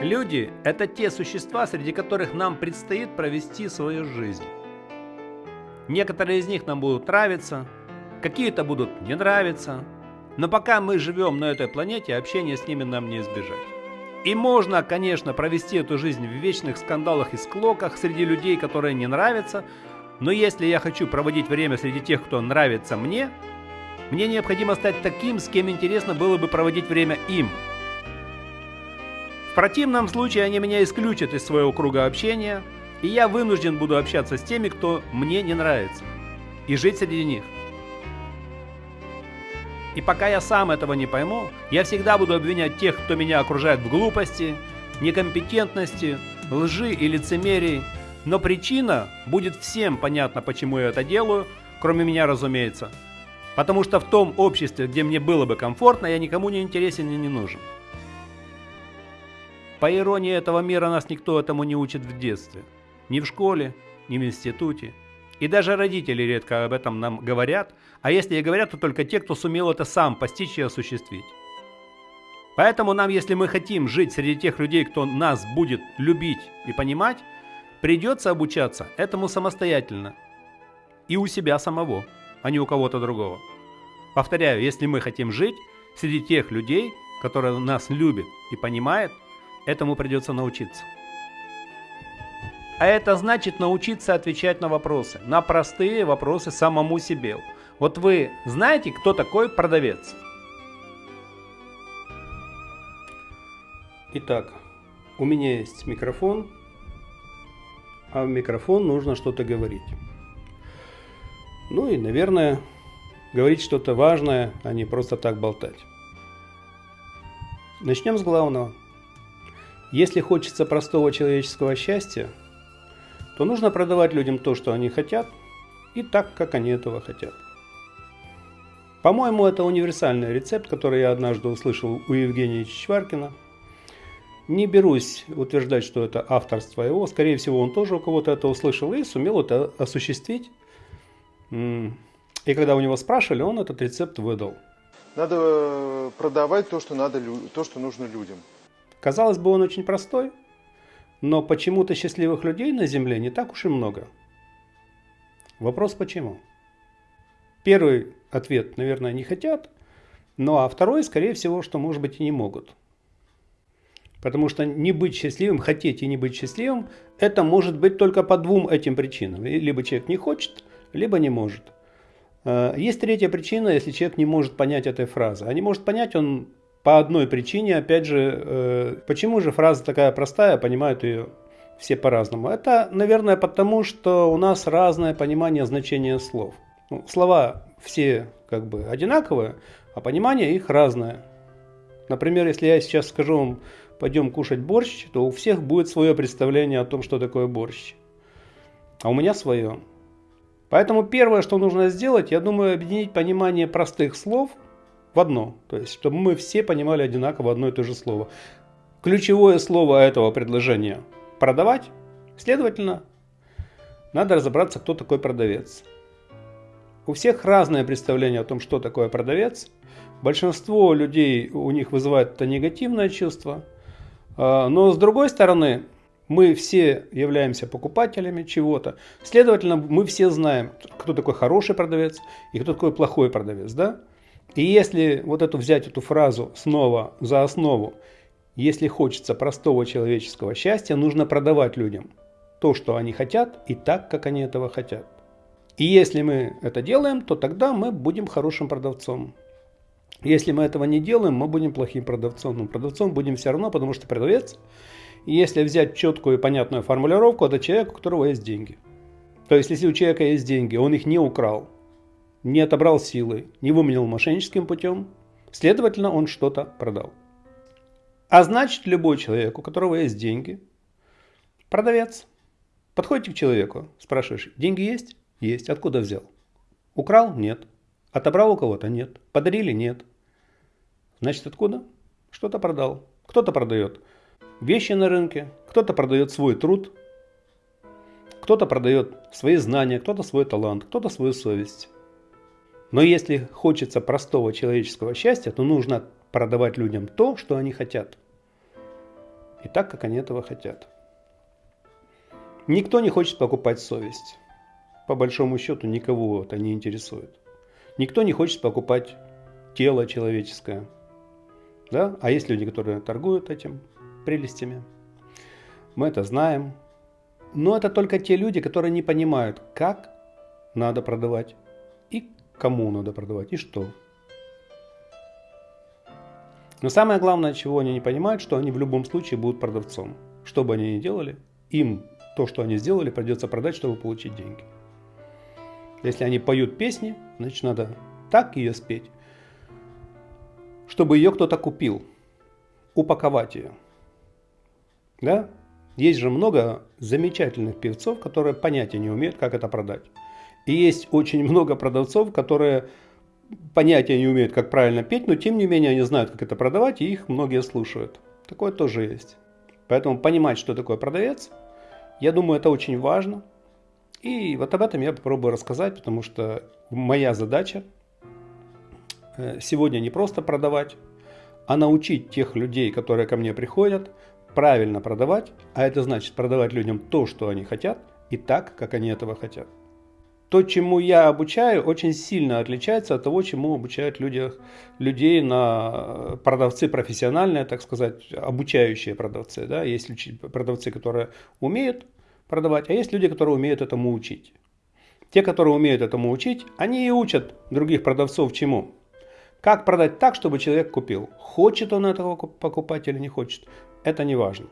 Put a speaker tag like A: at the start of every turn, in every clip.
A: Люди – это те существа, среди которых нам предстоит провести свою жизнь. Некоторые из них нам будут нравиться, какие-то будут не нравиться, но пока мы живем на этой планете, общения с ними нам не избежать. И можно, конечно, провести эту жизнь в вечных скандалах и склоках среди людей, которые не нравятся, но если я хочу проводить время среди тех, кто нравится мне, мне необходимо стать таким, с кем интересно было бы проводить время им – противном случае они меня исключат из своего круга общения, и я вынужден буду общаться с теми, кто мне не нравится, и жить среди них. И пока я сам этого не пойму, я всегда буду обвинять тех, кто меня окружает в глупости, некомпетентности, лжи и лицемерии, но причина будет всем понятна, почему я это делаю, кроме меня, разумеется. Потому что в том обществе, где мне было бы комфортно, я никому не интересен и не нужен. По иронии этого мира нас никто этому не учит в детстве. Ни в школе, ни в институте. И даже родители редко об этом нам говорят, а если и говорят, то только те, кто сумел это сам постичь и осуществить. Поэтому нам, если мы хотим жить среди тех людей, кто нас будет любить и понимать, придется обучаться этому самостоятельно. И у себя самого, а не у кого-то другого. Повторяю, если мы хотим жить среди тех людей, которые нас любят и понимают – Этому придется научиться. А это значит научиться отвечать на вопросы, на простые вопросы самому себе. Вот вы знаете, кто такой продавец? Итак, у меня есть микрофон, а в микрофон нужно что-то говорить. Ну и, наверное, говорить что-то важное, а не просто так болтать. Начнем с главного – если хочется простого человеческого счастья, то нужно продавать людям то, что они хотят, и так, как они этого хотят. По-моему, это универсальный рецепт, который я однажды услышал у Евгения Чичваркина. Не берусь утверждать, что это авторство его. Скорее всего, он тоже у кого-то это услышал и сумел это осуществить. И когда у него спрашивали, он этот рецепт выдал.
B: Надо э, продавать то, что, надо, то, что нужно людям.
A: Казалось бы, он очень простой, но почему-то счастливых людей на Земле не так уж и много. Вопрос почему? Первый ответ, наверное, не хотят, ну а второй, скорее всего, что может быть и не могут. Потому что не быть счастливым, хотеть и не быть счастливым, это может быть только по двум этим причинам. Либо человек не хочет, либо не может. Э, есть третья причина, если человек не может понять этой фразы. А не может понять он по одной причине, опять же, э, почему же фраза такая простая, понимают ее все по-разному? Это, наверное, потому, что у нас разное понимание значения слов. Ну, слова все как бы одинаковые, а понимание их разное. Например, если я сейчас скажу вам, пойдем кушать борщ, то у всех будет свое представление о том, что такое борщ. А у меня свое. Поэтому первое, что нужно сделать, я думаю, объединить понимание простых слов – в одно. То есть, чтобы мы все понимали одинаково одно и то же слово. Ключевое слово этого предложения – продавать. Следовательно, надо разобраться, кто такой продавец. У всех разное представление о том, что такое продавец. Большинство людей у них вызывает это негативное чувство. А, но с другой стороны, мы все являемся покупателями чего-то. Следовательно, мы все знаем, кто такой хороший продавец и кто такой плохой продавец. Да? И если вот эту взять эту фразу снова за основу, если хочется простого человеческого счастья, нужно продавать людям то, что они хотят, и так, как они этого хотят. И если мы это делаем, то тогда мы будем хорошим продавцом. Если мы этого не делаем, мы будем плохим продавцом. Но продавцом будем все равно, потому что продавец, если взять четкую и понятную формулировку, это человек, у которого есть деньги. То есть, если у человека есть деньги, он их не украл, не отобрал силы, не выменил мошенническим путем, следовательно, он что-то продал. А значит, любой человек, у которого есть деньги, продавец. Подходите к человеку, спрашиваешь, деньги есть? Есть. Откуда взял? Украл? Нет. Отобрал у кого-то? Нет. Подарили? Нет. Значит, откуда? Что-то продал. Кто-то продает вещи на рынке, кто-то продает свой труд, кто-то продает свои знания, кто-то свой талант, кто-то свою совесть. Но если хочется простого человеческого счастья, то нужно продавать людям то, что они хотят. и так, как они этого хотят. Никто не хочет покупать совесть. По большому счету никого это не интересует. Никто не хочет покупать тело человеческое. Да? А есть люди, которые торгуют этим прелестями. Мы это знаем. Но это только те люди, которые не понимают, как надо продавать кому надо продавать и что. Но самое главное, чего они не понимают, что они в любом случае будут продавцом. Что бы они ни делали, им то, что они сделали, придется продать, чтобы получить деньги. Если они поют песни, значит надо так ее спеть, чтобы ее кто-то купил, упаковать ее. Да? Есть же много замечательных певцов, которые понятия не умеют, как это продать. И есть очень много продавцов, которые понятия не умеют, как правильно петь, но тем не менее они знают, как это продавать, и их многие слушают. Такое тоже есть. Поэтому понимать, что такое продавец, я думаю, это очень важно. И вот об этом я попробую рассказать, потому что моя задача э, сегодня не просто продавать, а научить тех людей, которые ко мне приходят, правильно продавать, а это значит продавать людям то, что они хотят, и так, как они этого хотят. То, чему я обучаю, очень сильно отличается от того, чему обучают люди, людей на продавцы профессиональные, так сказать, обучающие продавцы. Да? Есть продавцы, которые умеют продавать, а есть люди, которые умеют этому учить. Те, которые умеют этому учить, они и учат других продавцов чему? Как продать так, чтобы человек купил? Хочет он этого покупать или не хочет? Это не важно.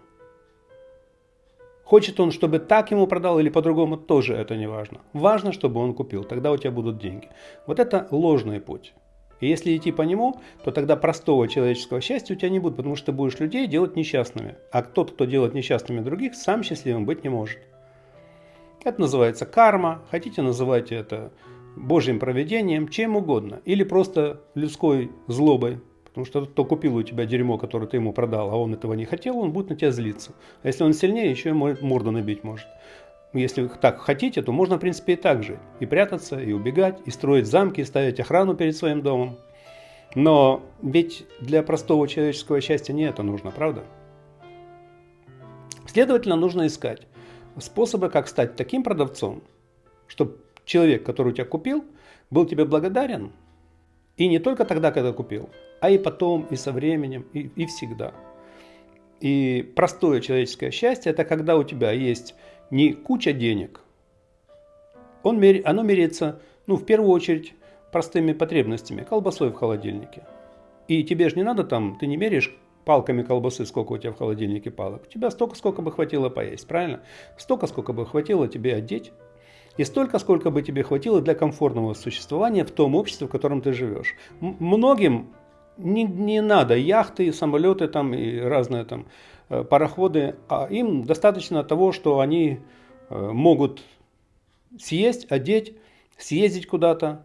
A: Хочет он, чтобы так ему продал или по-другому, тоже это не важно. Важно, чтобы он купил, тогда у тебя будут деньги. Вот это ложный путь. И если идти по нему, то тогда простого человеческого счастья у тебя не будет, потому что ты будешь людей делать несчастными. А тот, кто делает несчастными других, сам счастливым быть не может. Это называется карма, хотите называйте это Божьим проведением, чем угодно. Или просто людской злобой, Потому что кто купил у тебя дерьмо, которое ты ему продал, а он этого не хотел, он будет на тебя злиться. А если он сильнее, еще и морду набить может. Если вы так хотите, то можно, в принципе, и так жить. И прятаться, и убегать, и строить замки, и ставить охрану перед своим домом. Но ведь для простого человеческого счастья не это нужно, правда? Следовательно, нужно искать способы, как стать таким продавцом, чтобы человек, который у тебя купил, был тебе благодарен. И не только тогда, когда купил, а и потом, и со временем, и, и всегда. И простое человеческое счастье – это когда у тебя есть не куча денег, он, оно меряется, ну, в первую очередь, простыми потребностями, колбасой в холодильнике. И тебе же не надо там, ты не меряешь палками колбасы, сколько у тебя в холодильнике палок. У тебя столько, сколько бы хватило поесть, правильно? Столько, сколько бы хватило тебе одеть. И столько, сколько бы тебе хватило для комфортного существования в том обществе, в котором ты живешь. М многим не, не надо яхты, самолеты там и разные там э, пароходы, а им достаточно того, что они э, могут съесть, одеть, съездить куда-то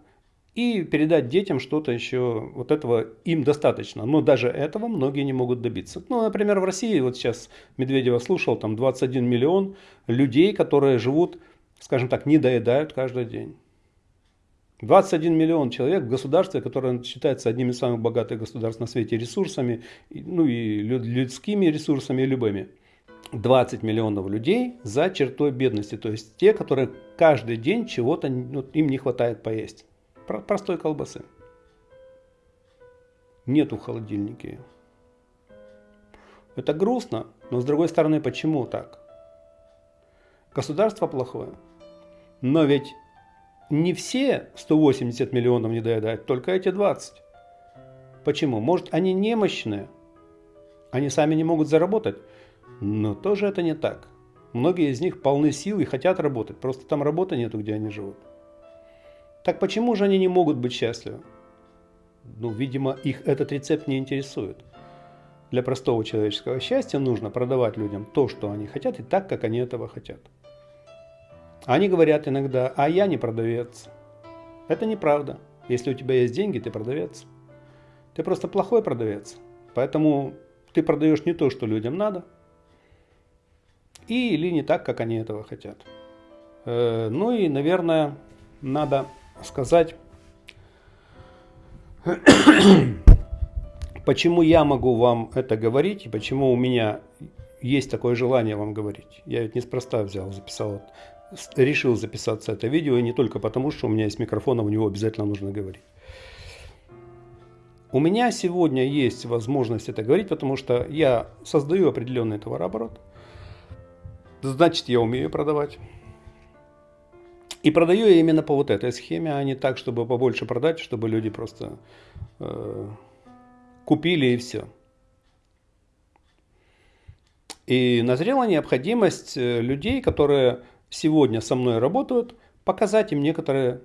A: и передать детям что-то еще. Вот этого им достаточно. Но даже этого многие не могут добиться. Ну, например, в России, вот сейчас Медведева слушал, там 21 миллион людей, которые живут, скажем так, не доедают каждый день. 21 миллион человек в государстве, которое считается одним из самых богатых государств на свете ресурсами, ну и людскими ресурсами, любыми. 20 миллионов людей за чертой бедности, то есть те, которые каждый день чего-то, ну, им не хватает поесть. Простой колбасы. Нету в холодильнике. Это грустно, но с другой стороны, почему так? Государство плохое. Но ведь не все 180 миллионов не доедают, только эти 20. Почему? Может, они немощные, они сами не могут заработать, но тоже это не так. Многие из них полны сил и хотят работать, просто там работы нету, где они живут. Так почему же они не могут быть счастливы? Ну, видимо, их этот рецепт не интересует. Для простого человеческого счастья нужно продавать людям то, что они хотят, и так, как они этого хотят. Они говорят иногда, а я не продавец. Это неправда. Если у тебя есть деньги, ты продавец. Ты просто плохой продавец. Поэтому ты продаешь не то, что людям надо, и или не так, как они этого хотят. Э, ну и, наверное, надо сказать, почему я могу вам это говорить, и почему у меня есть такое желание вам говорить. Я ведь неспроста взял, записал, решил записаться это видео, и не только потому, что у меня есть микрофон, а у него обязательно нужно говорить. У меня сегодня есть возможность это говорить, потому что я создаю определенный товарооборот. Значит, я умею продавать. И продаю я именно по вот этой схеме, а не так, чтобы побольше продать, чтобы люди просто э, купили и все. И назрела необходимость э, людей, которые сегодня со мной работают, показать им некоторые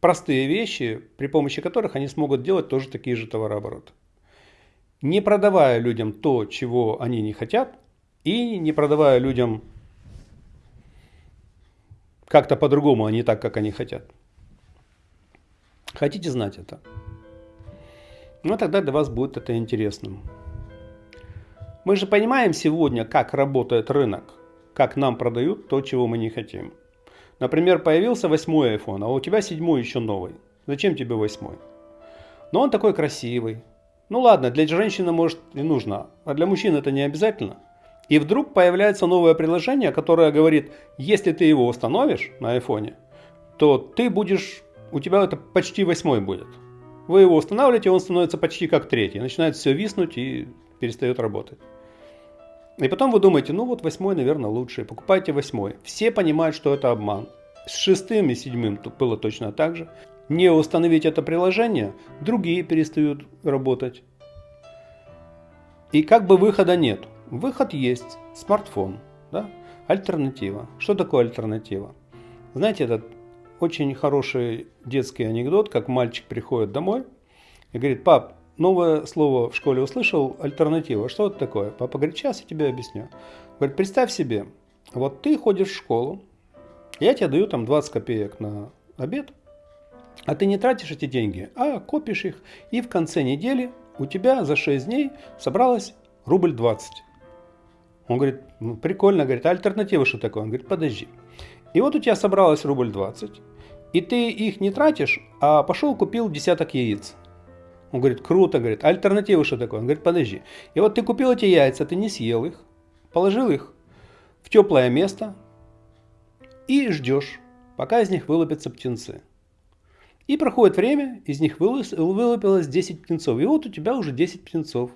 A: простые вещи, при помощи которых они смогут делать тоже такие же товарообороты. Не продавая людям то, чего они не хотят, и не продавая людям как-то по-другому, а не так, как они хотят. Хотите знать это? Ну, тогда для вас будет это интересным. Мы же понимаем сегодня, как работает рынок, как нам продают то, чего мы не хотим. Например, появился восьмой iPhone, а у тебя седьмой еще новый. Зачем тебе восьмой? Но он такой красивый. Ну ладно, для женщины может и нужно, а для мужчин это не обязательно – и вдруг появляется новое приложение, которое говорит, если ты его установишь на айфоне, то ты будешь, у тебя это почти восьмой будет. Вы его устанавливаете, он становится почти как третий. Начинает все виснуть и перестает работать. И потом вы думаете, ну вот восьмой, наверное, лучше. Покупайте восьмой. Все понимают, что это обман. С шестым и седьмым было точно так же. Не установить это приложение, другие перестают работать. И как бы выхода нет. Выход есть. Смартфон. Да? Альтернатива. Что такое альтернатива? Знаете, этот очень хороший детский анекдот, как мальчик приходит домой и говорит, пап, новое слово в школе услышал, альтернатива. Что это такое? Папа говорит, сейчас я тебе объясню. Говорит, представь себе, вот ты ходишь в школу, я тебе даю там 20 копеек на обед, а ты не тратишь эти деньги, а копишь их, и в конце недели у тебя за 6 дней собралось рубль 20. Он говорит, ну, прикольно, говорит, а альтернатива что такое? Он говорит, подожди. И вот у тебя собралось рубль 20, и ты их не тратишь, а пошел купил десяток яиц. Он говорит, круто, говорит, альтернатива что такое? Он говорит, подожди. И вот ты купил эти яйца, ты не съел их, положил их в теплое место и ждешь, пока из них вылупятся птенцы. И проходит время, из них вылупилось 10 птенцов. И вот у тебя уже 10 птенцов.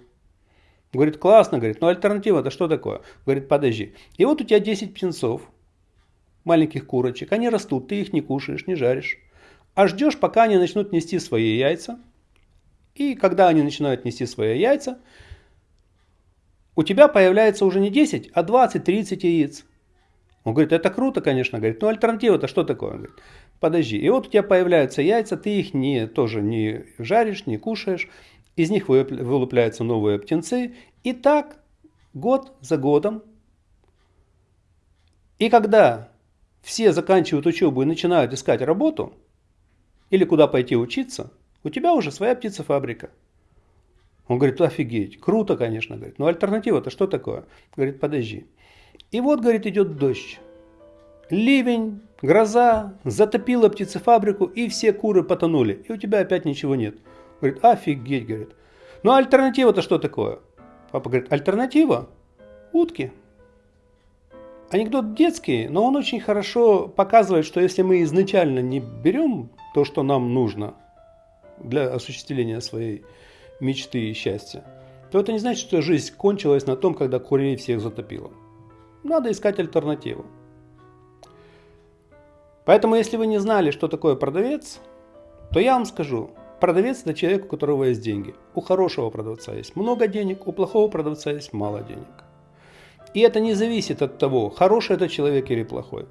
A: Говорит, классно, говорит, но альтернатива-то что такое? Говорит, подожди. И вот у тебя 10 птенцов, маленьких курочек, они растут, ты их не кушаешь, не жаришь. А ждешь, пока они начнут нести свои яйца. И когда они начинают нести свои яйца, у тебя появляется уже не 10, а 20-30 яиц. Он говорит, это круто, конечно, говорит, но альтернатива-то что такое? Он говорит, подожди. И вот у тебя появляются яйца, ты их не, тоже не жаришь, не кушаешь, из них вылупляются новые птенцы. И так год за годом. И когда все заканчивают учебу и начинают искать работу, или куда пойти учиться, у тебя уже своя птицефабрика. Он говорит, офигеть, круто, конечно, говорит, но альтернатива-то что такое? Говорит, подожди. И вот, говорит, идет дождь. Ливень, гроза, затопила птицефабрику, и все куры потонули. И у тебя опять ничего нет. Говорит, офигеть, говорит. Ну альтернатива-то что такое? Папа говорит, альтернатива? Утки. Анекдот детский, но он очень хорошо показывает, что если мы изначально не берем то, что нам нужно для осуществления своей мечты и счастья, то это не значит, что жизнь кончилась на том, когда курей всех затопило. Надо искать альтернативу. Поэтому, если вы не знали, что такое продавец, то я вам скажу, Продавец – это человек, у которого есть деньги. У хорошего продавца есть много денег, у плохого продавца есть мало денег. И это не зависит от того, хороший это человек или плохой.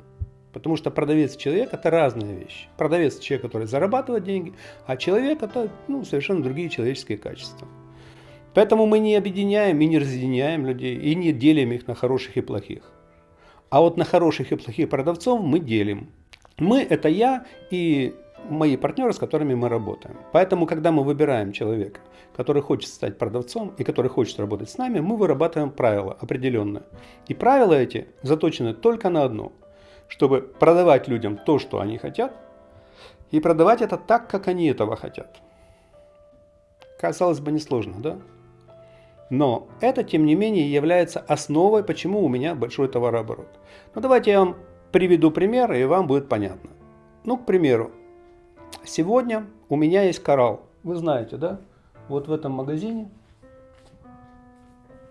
A: Потому что продавец и человек – это разные вещи. Продавец – человек, который зарабатывает деньги, а человек – это ну, совершенно другие человеческие качества. Поэтому мы не объединяем и не разъединяем людей, и не делим их на хороших и плохих. А вот на хороших и плохих продавцов мы делим. Мы – это я и мои партнеры, с которыми мы работаем. Поэтому, когда мы выбираем человека, который хочет стать продавцом и который хочет работать с нами, мы вырабатываем правила определенные. И правила эти заточены только на одно, чтобы продавать людям то, что они хотят, и продавать это так, как они этого хотят. Казалось бы, несложно, да? Но это, тем не менее, является основой, почему у меня большой товарооборот. Ну, давайте я вам приведу пример, и вам будет понятно. Ну, к примеру, сегодня у меня есть коралл. Вы знаете, да? Вот в этом магазине.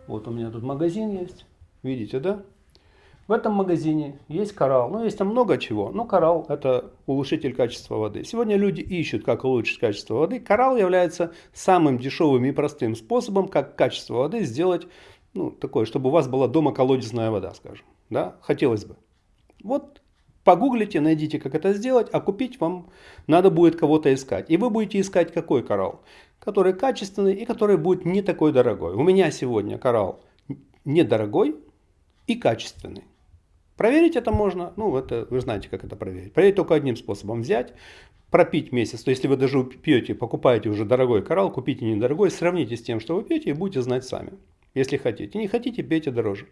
A: Вот у меня тут магазин есть. Видите, да? В этом магазине есть коралл. Ну, есть там много чего. Но коралл – это улучшитель качества воды. Сегодня люди ищут, как улучшить качество воды. Коралл является самым дешевым и простым способом, как качество воды сделать, ну, такое, чтобы у вас была дома колодезная вода, скажем. Да? Хотелось бы. Вот погуглите, найдите, как это сделать, а купить вам надо будет кого-то искать. И вы будете искать какой коралл? Который качественный и который будет не такой дорогой. У меня сегодня коралл недорогой и качественный. Проверить это можно, ну это вы знаете, как это проверить. Проверить только одним способом. Взять, пропить месяц. То есть, если вы даже пьете, покупаете уже дорогой коралл, купите недорогой, сравните с тем, что вы пьете и будете знать сами. Если хотите. Не хотите, пейте дороже.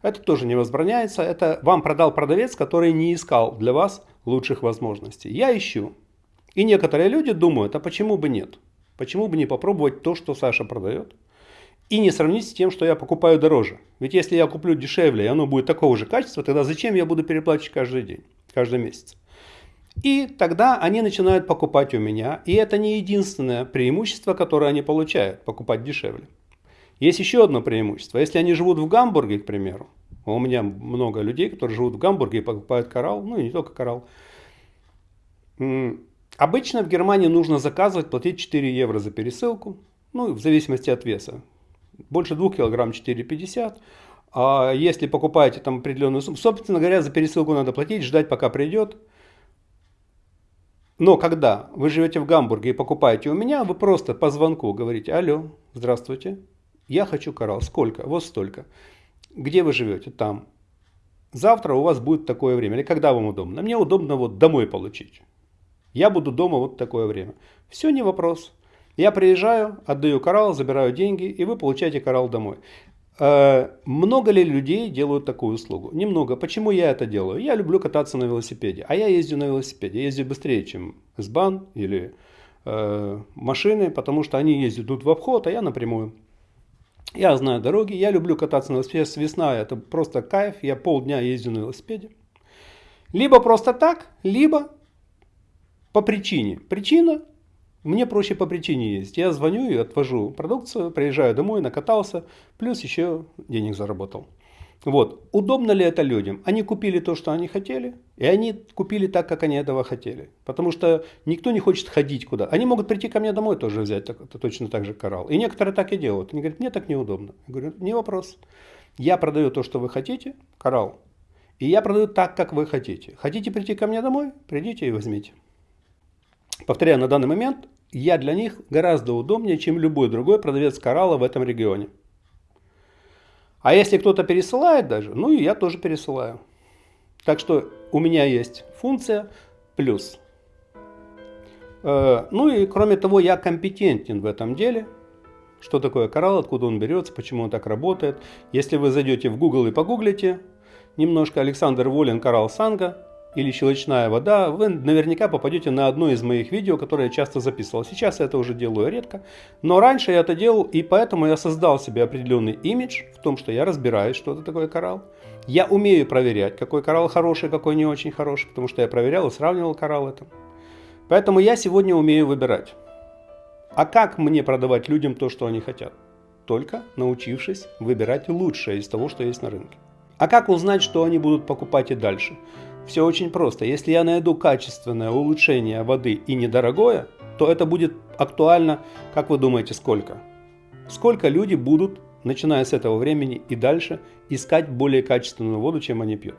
A: Это тоже не возбраняется. Это вам продал продавец, который не искал для вас лучших возможностей. Я ищу. И некоторые люди думают, а почему бы нет? Почему бы не попробовать то, что Саша продает? И не сравнить с тем, что я покупаю дороже. Ведь если я куплю дешевле, и оно будет такого же качества, тогда зачем я буду переплачивать каждый день, каждый месяц? И тогда они начинают покупать у меня, и это не единственное преимущество, которое они получают, покупать дешевле. Есть еще одно преимущество. Если они живут в Гамбурге, к примеру, у меня много людей, которые живут в Гамбурге и покупают коралл, ну и не только коралл. Обычно в Германии нужно заказывать, платить 4 евро за пересылку, ну, в зависимости от веса. Больше 2 килограмм 4,50. А если покупаете там определенную сумму, собственно говоря, за пересылку надо платить, ждать пока придет. Но когда вы живете в Гамбурге и покупаете у меня, вы просто по звонку говорите, алло, здравствуйте, я хочу коралл, сколько? Вот столько. Где вы живете? Там. Завтра у вас будет такое время. Или когда вам удобно? Мне удобно вот домой получить. Я буду дома вот такое время. Все не вопрос. Я приезжаю, отдаю коралл, забираю деньги, и вы получаете коралл домой. Э, много ли людей делают такую услугу? Немного. Почему я это делаю? Я люблю кататься на велосипеде. А я езжу на велосипеде. Я езжу быстрее, чем СБАН или э, машины, потому что они ездят тут в обход, а я напрямую. Я знаю дороги, я люблю кататься на велосипеде. Весна это просто кайф. Я полдня езжу на велосипеде. Либо просто так, либо по причине. Причина мне проще по причине есть. Я звоню и отвожу продукцию, приезжаю домой, накатался, плюс еще денег заработал. Вот. Удобно ли это людям? Они купили то, что они хотели, и они купили так, как они этого хотели. Потому что никто не хочет ходить куда. Они могут прийти ко мне домой тоже взять так, точно так же коралл. И некоторые так и делают. Они говорят, мне так неудобно. Я говорю, не вопрос. Я продаю то, что вы хотите, коралл. И я продаю так, как вы хотите. Хотите прийти ко мне домой? Придите и возьмите. Повторяю, на данный момент я для них гораздо удобнее, чем любой другой продавец коралла в этом регионе. А если кто-то пересылает даже, ну и я тоже пересылаю. Так что у меня есть функция плюс. Э, ну и кроме того, я компетентен в этом деле. Что такое коралл, откуда он берется, почему он так работает. Если вы зайдете в Google и погуглите немножко Александр Волин коралл Санга, или щелочная вода, вы наверняка попадете на одно из моих видео, которое я часто записывал. Сейчас я это уже делаю редко, но раньше я это делал, и поэтому я создал себе определенный имидж в том, что я разбираюсь, что это такое коралл. Я умею проверять, какой коралл хороший, какой не очень хороший, потому что я проверял и сравнивал коралл это. Поэтому я сегодня умею выбирать. А как мне продавать людям то, что они хотят? Только научившись выбирать лучшее из того, что есть на рынке. А как узнать, что они будут покупать и дальше? Все очень просто. Если я найду качественное улучшение воды и недорогое, то это будет актуально, как вы думаете, сколько? Сколько люди будут, начиная с этого времени и дальше, искать более качественную воду, чем они пьют?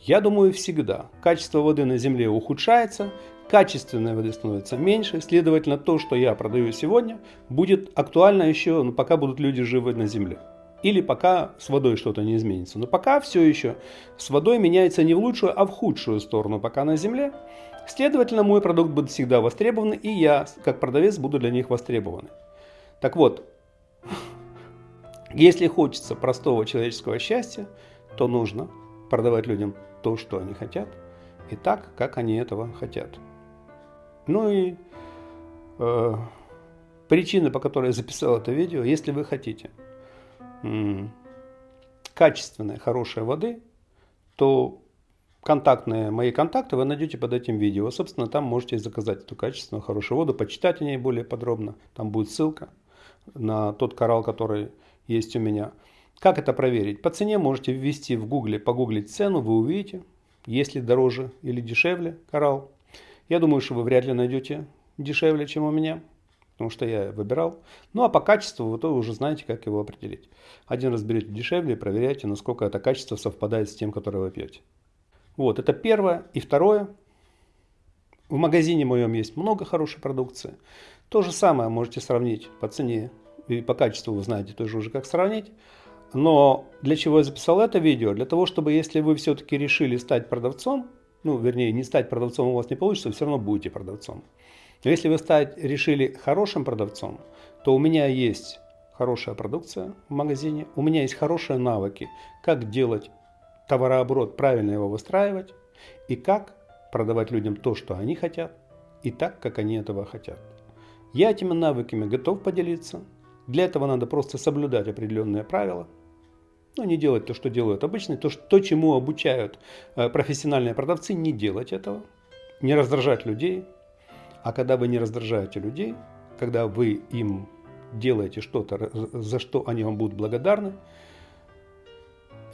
A: Я думаю, всегда. Качество воды на Земле ухудшается, качественной воды становится меньше, следовательно, то, что я продаю сегодня, будет актуально еще, ну, пока будут люди живы на Земле. Или пока с водой что-то не изменится. Но пока все еще с водой меняется не в лучшую, а в худшую сторону, пока на земле. Следовательно, мой продукт будет всегда востребован, и я, как продавец, буду для них востребован. Так вот, если хочется простого человеческого счастья, то нужно продавать людям то, что они хотят, и так, как они этого хотят. Ну и э, причина, по которой я записал это видео, если вы хотите качественной, хорошей воды, то контактные, мои контакты вы найдете под этим видео. Собственно, там можете заказать эту качественную, хорошую воду, почитать о ней более подробно. Там будет ссылка на тот коралл, который есть у меня. Как это проверить? По цене можете ввести в гугле, погуглить цену, вы увидите, есть ли дороже или дешевле коралл. Я думаю, что вы вряд ли найдете дешевле, чем у меня, потому что я выбирал. Ну а по качеству вы то уже знаете, как его определить. Один раз берете дешевле и проверяйте, насколько это качество совпадает с тем, которое вы пьете. Вот, это первое. И второе. В магазине моем есть много хорошей продукции. То же самое можете сравнить по цене и по качеству вы знаете тоже уже как сравнить. Но для чего я записал это видео? Для того, чтобы если вы все-таки решили стать продавцом, ну, вернее, не стать продавцом у вас не получится, вы все равно будете продавцом. Но если вы стать решили хорошим продавцом, то у меня есть хорошая продукция в магазине, у меня есть хорошие навыки, как делать товарооборот, правильно его выстраивать и как продавать людям то, что они хотят, и так, как они этого хотят. Я этими навыками готов поделиться. Для этого надо просто соблюдать определенные правила. Ну, не делать то, что делают обычные, то, что, то чему обучают э, профессиональные продавцы, не делать этого. Не раздражать людей. А когда вы не раздражаете людей, когда вы им делаете что-то, за что они вам будут благодарны,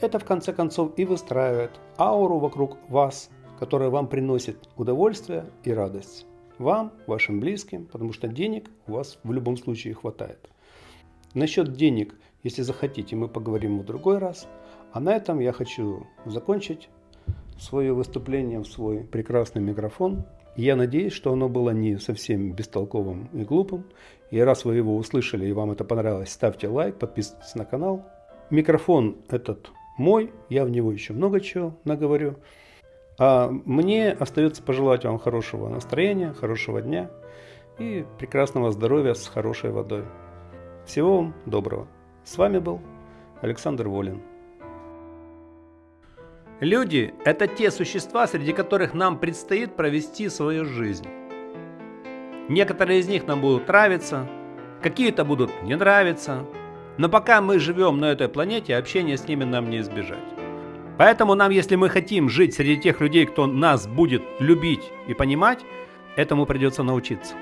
A: это в конце концов и выстраивает ауру вокруг вас, которая вам приносит удовольствие и радость. Вам, вашим близким, потому что денег у вас в любом случае хватает. Насчет денег, если захотите, мы поговорим в другой раз. А на этом я хочу закончить свое выступление в свой прекрасный микрофон. Я надеюсь, что оно было не совсем бестолковым и глупым. И раз вы его услышали и вам это понравилось, ставьте лайк, подписывайтесь на канал. Микрофон этот мой, я в него еще много чего наговорю. А мне остается пожелать вам хорошего настроения, хорошего дня и прекрасного здоровья с хорошей водой. Всего вам доброго. С вами был Александр Волин.
C: Люди – это те существа, среди которых нам предстоит провести свою жизнь. Некоторые из них нам будут нравиться, какие-то будут не нравиться, но пока мы живем на этой планете, общения с ними нам не избежать. Поэтому нам, если мы хотим жить среди тех людей, кто нас будет любить и понимать, этому придется научиться.